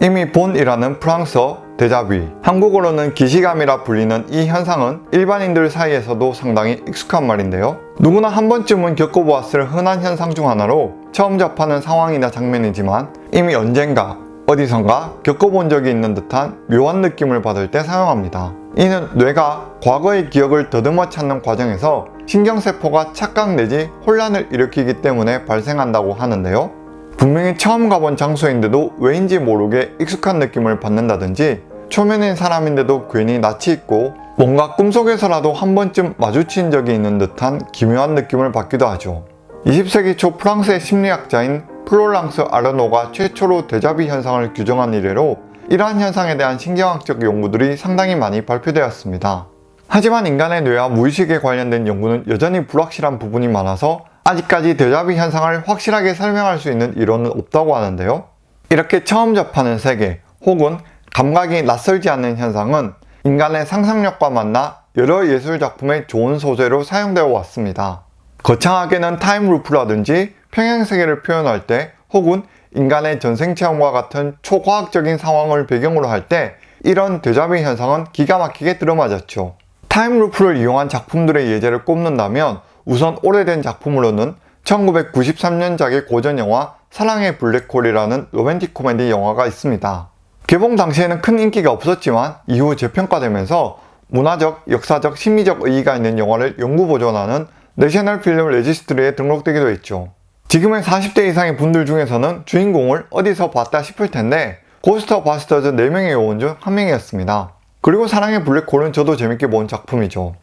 이미 본이라는 프랑스어 데자뷰, 한국어로는 기시감이라 불리는 이 현상은 일반인들 사이에서도 상당히 익숙한 말인데요. 누구나 한 번쯤은 겪어보았을 흔한 현상 중 하나로 처음 접하는 상황이나 장면이지만 이미 언젠가 어디선가 겪어본 적이 있는 듯한 묘한 느낌을 받을 때 사용합니다. 이는 뇌가 과거의 기억을 더듬어 찾는 과정에서 신경세포가 착각 내지 혼란을 일으키기 때문에 발생한다고 하는데요. 분명히 처음 가본 장소인데도 왜인지 모르게 익숙한 느낌을 받는다든지 초면인 사람인데도 괜히 낯이 익고 뭔가 꿈속에서라도 한 번쯤 마주친 적이 있는 듯한 기묘한 느낌을 받기도 하죠. 20세기 초 프랑스의 심리학자인 플로랑스 아르노가 최초로 데자뷔 현상을 규정한 이래로 이러한 현상에 대한 신경학적 연구들이 상당히 많이 발표되었습니다. 하지만 인간의 뇌와 무의식에 관련된 연구는 여전히 불확실한 부분이 많아서 아직까지 데자뷔 현상을 확실하게 설명할 수 있는 이론은 없다고 하는데요. 이렇게 처음 접하는 세계 혹은 감각이 낯설지 않는 현상은 인간의 상상력과 만나 여러 예술작품의 좋은 소재로 사용되어 왔습니다. 거창하게는 time loop라든지 평행세계를 표현할 때 혹은 인간의 전생체험과 같은 초과학적인 상황을 배경으로 할 때 이런 데자뷔 현상은 기가 막히게 들어맞았죠. time loop를 이용한 작품들의 예제를 꼽는다면 우선 오래된 작품으로는 1993년작의 고전영화 사랑의 블랙홀이라는 로맨틱 코미디 영화가 있습니다. 개봉 당시에는 큰 인기가 없었지만 이후 재평가되면서 문화적, 역사적, 심리적 의의가 있는 영화를 영구 보존하는 National Film Registry에 등록되기도 했죠. 지금의 40대 이상의 분들 중에서는 주인공을 어디서 봤다 싶을 텐데 고스트 버스터즈 4명의 요원 중한 명이었습니다. 그리고 사랑의 블랙홀은 저도 재밌게 본 작품이죠.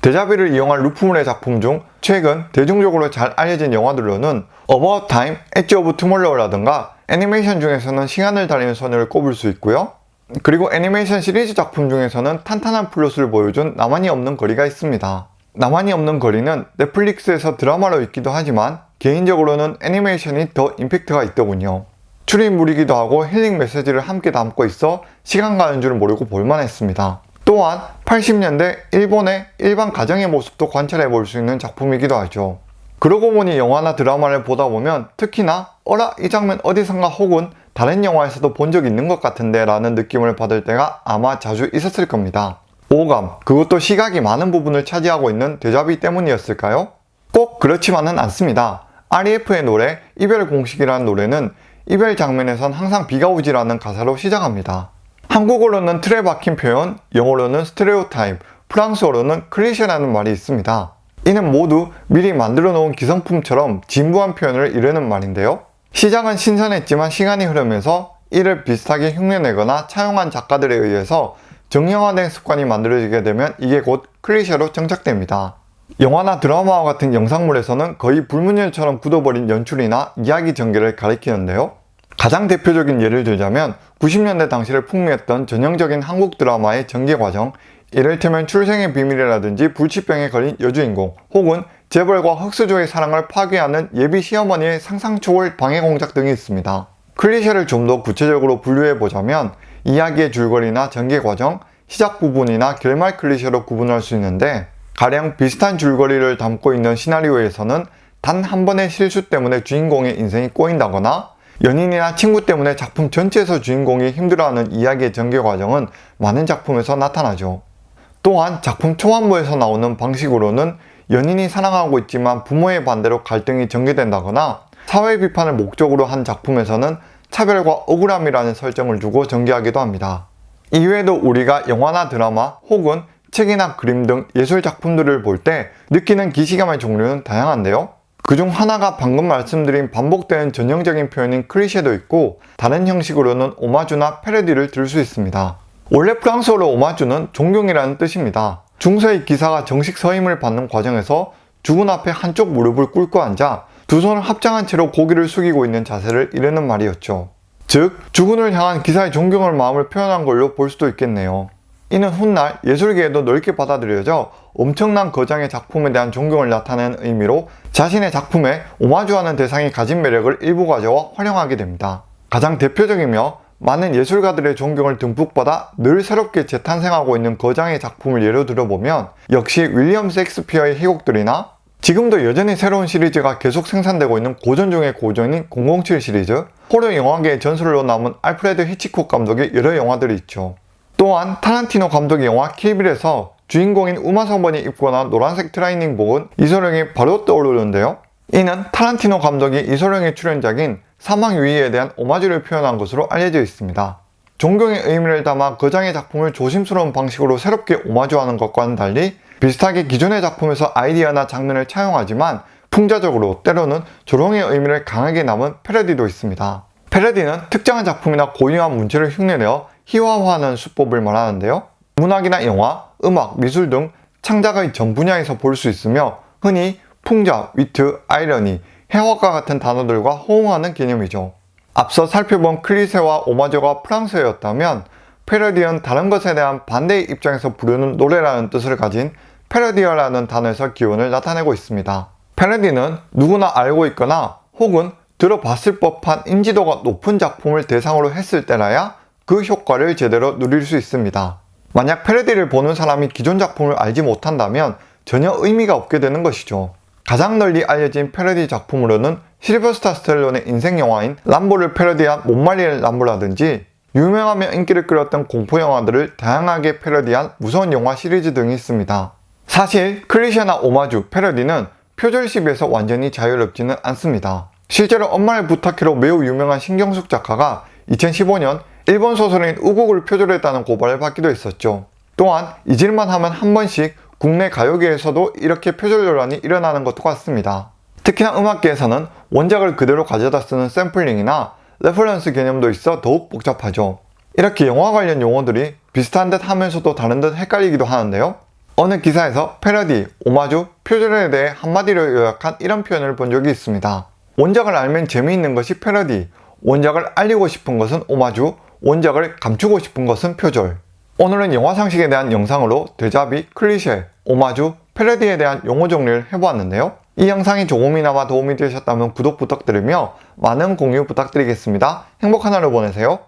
데자뷔를 이용한 loop물의 작품 중 최근 대중적으로 잘 알려진 영화들로는 About Time, Edge of Tomorrow라든가 애니메이션 중에서는 시간을 달리는 소녀를 꼽을 수 있고요. 그리고 애니메이션 시리즈 작품 중에서는 탄탄한 플롯을 보여준 나만이 없는 거리가 있습니다. 나만이 없는 거리는 넷플릭스에서 드라마로 있기도 하지만 개인적으로는 애니메이션이 더 임팩트가 있더군요. 추리물이기도 하고 힐링 메시지를 함께 담고 있어 시간 가는 줄 모르고 볼만했습니다. 또한 80년대 일본의 일반 가정의 모습도 관찰해 볼 수 있는 작품이기도 하죠. 그러고 보니 영화나 드라마를 보다 보면 특히나 어라 이 장면 어디선가 혹은 다른 영화에서도 본 적 있는 것 같은데 라는 느낌을 받을 때가 아마 자주 있었을 겁니다. 오감, 그것도 시각이 많은 부분을 차지하고 있는 데자비 때문이었을까요? 꼭 그렇지만은 않습니다. REF의 노래 이별 공식이라는 노래는 이별 장면에선 항상 비가 오지라는 가사로 시작합니다. 한국어로는 틀에 박힌 표현, 영어로는 스테레오타입, 프랑스어로는 클리셰라는 말이 있습니다. 이는 모두 미리 만들어 놓은 기성품처럼 진부한 표현을 이르는 말인데요. 시작은 신선했지만 시간이 흐르면서 이를 비슷하게 흉내내거나 차용한 작가들에 의해서 정형화된 습관이 만들어지게 되면 이게 곧 클리셰로 정착됩니다. 영화나 드라마와 같은 영상물에서는 거의 불문율처럼 굳어버린 연출이나 이야기 전개를 가리키는데요. 가장 대표적인 예를 들자면 90년대 당시를 풍미했던 전형적인 한국 드라마의 전개 과정 이를테면 출생의 비밀이라든지 불치병에 걸린 여주인공 혹은 재벌과 흑수저의 사랑을 파괴하는 예비 시어머니의 상상 초월 방해 공작 등이 있습니다. 클리셰를 좀 더 구체적으로 분류해보자면 이야기의 줄거리나 전개 과정, 시작 부분이나 결말 클리셰로 구분할 수 있는데 가령 비슷한 줄거리를 담고 있는 시나리오에서는 단 한 번의 실수 때문에 주인공의 인생이 꼬인다거나 연인이나 친구 때문에 작품 전체에서 주인공이 힘들어하는 이야기의 전개 과정은 많은 작품에서 나타나죠. 또한 작품 초반부에서 나오는 방식으로는 연인이 사랑하고 있지만 부모의 반대로 갈등이 전개된다거나 사회 비판을 목적으로 한 작품에서는 차별과 억울함이라는 설정을 주고 전개하기도 합니다. 이외에도 우리가 영화나 드라마 혹은 책이나 그림 등 예술 작품들을 볼 때 느끼는 기시감의 종류는 다양한데요. 그중 하나가 방금 말씀드린 반복되는 전형적인 표현인 클리셰도 있고 다른 형식으로는 오마주나 패러디를 들 수 있습니다. 원래 프랑스어로 오마주는 존경이라는 뜻입니다. 중세의 기사가 정식 서임을 받는 과정에서 죽은 앞에 한쪽 무릎을 꿇고 앉아 두 손을 합장한 채로 고개를 숙이고 있는 자세를 이르는 말이었죠. 즉, 죽은을 향한 기사의 존경을 마음을 표현한 걸로 볼 수도 있겠네요. 이는 훗날 예술계에도 넓게 받아들여져 엄청난 거장의 작품에 대한 존경을 나타내는 의미로 자신의 작품에 오마주하는 대상이 가진 매력을 일부 가져와 활용하게 됩니다. 가장 대표적이며 많은 예술가들의 존경을 듬뿍 받아 늘 새롭게 재탄생하고 있는 거장의 작품을 예로 들어보면 역시 윌리엄 셰익스피어의 희곡들이나 지금도 여전히 새로운 시리즈가 계속 생산되고 있는 고전 중의 고전인 007 시리즈, 호러 영화계의 전설로 남은 알프레드 히치콕 감독의 여러 영화들이 있죠. 또한 타란티노 감독의 영화 킬빌에서 주인공인 우마 서먼이 입고 나온 노란색 트레이닝복은 이소룡이 바로 떠오르는데요. 이는 타란티노 감독이 이소룡의 출연작인 사망유희에 대한 오마주를 표현한 것으로 알려져 있습니다. 존경의 의미를 담아 거장의 작품을 조심스러운 방식으로 새롭게 오마주하는 것과는 달리 비슷하게 기존의 작품에서 아이디어나 장면을 차용하지만 풍자적으로 때로는 조롱의 의미를 강하게 담은 패러디도 있습니다. 패러디는 특정한 작품이나 고유한 문체를 흉내내어 희화화하는 수법을 말하는데요. 문학이나 영화, 음악, 미술 등 창작의 전 분야에서 볼 수 있으며 흔히 풍자, 위트, 아이러니, 해화과 같은 단어들과 호응하는 개념이죠. 앞서 살펴본 클리세와 오마저가 프랑스어였다면 패러디는 다른 것에 대한 반대의 입장에서 부르는 노래라는 뜻을 가진 패러디어라는 단어에서 기원을 나타내고 있습니다. 패러디는 누구나 알고 있거나 혹은 들어봤을 법한 인지도가 높은 작품을 대상으로 했을 때라야 그 효과를 제대로 누릴 수 있습니다. 만약 패러디를 보는 사람이 기존 작품을 알지 못한다면 전혀 의미가 없게 되는 것이죠. 가장 널리 알려진 패러디 작품으로는 실버스타 스텔론의 인생 영화인 람보를 패러디한 못 말리는 람보라든지 유명하며 인기를 끌었던 공포 영화들을 다양하게 패러디한 무서운 영화 시리즈 등이 있습니다. 사실 클리셰나 오마주, 패러디는 표절 시비에서 완전히 자유롭지는 않습니다. 실제로 엄마를 부탁해로 매우 유명한 신경숙 작가가 2015년 일본 소설인 우국을 표절했다는 고발을 받기도 했었죠. 또한 잊을만 하면 한 번씩 국내 가요계에서도 이렇게 표절 논란이 일어나는 것도 같습니다. 특히나 음악계에서는 원작을 그대로 가져다 쓰는 샘플링이나 reference 개념도 있어 더욱 복잡하죠. 이렇게 영화 관련 용어들이 비슷한 듯 하면서도 다른 듯 헷갈리기도 하는데요. 어느 기사에서 패러디, 오마주, 표절에 대해 한마디로 요약한 이런 표현을 본 적이 있습니다. 원작을 알면 재미있는 것이 패러디, 원작을 알리고 싶은 것은 오마주, 원작을 감추고 싶은 것은 표절. 오늘은 영화 상식에 대한 영상으로 데자비, 클리셰, 오마주, 패러디에 대한 용어 정리를 해보았는데요. 이 영상이 조금이나마 도움이 되셨다면 구독 부탁드리며 많은 공유 부탁드리겠습니다. 행복한 하루 보내세요.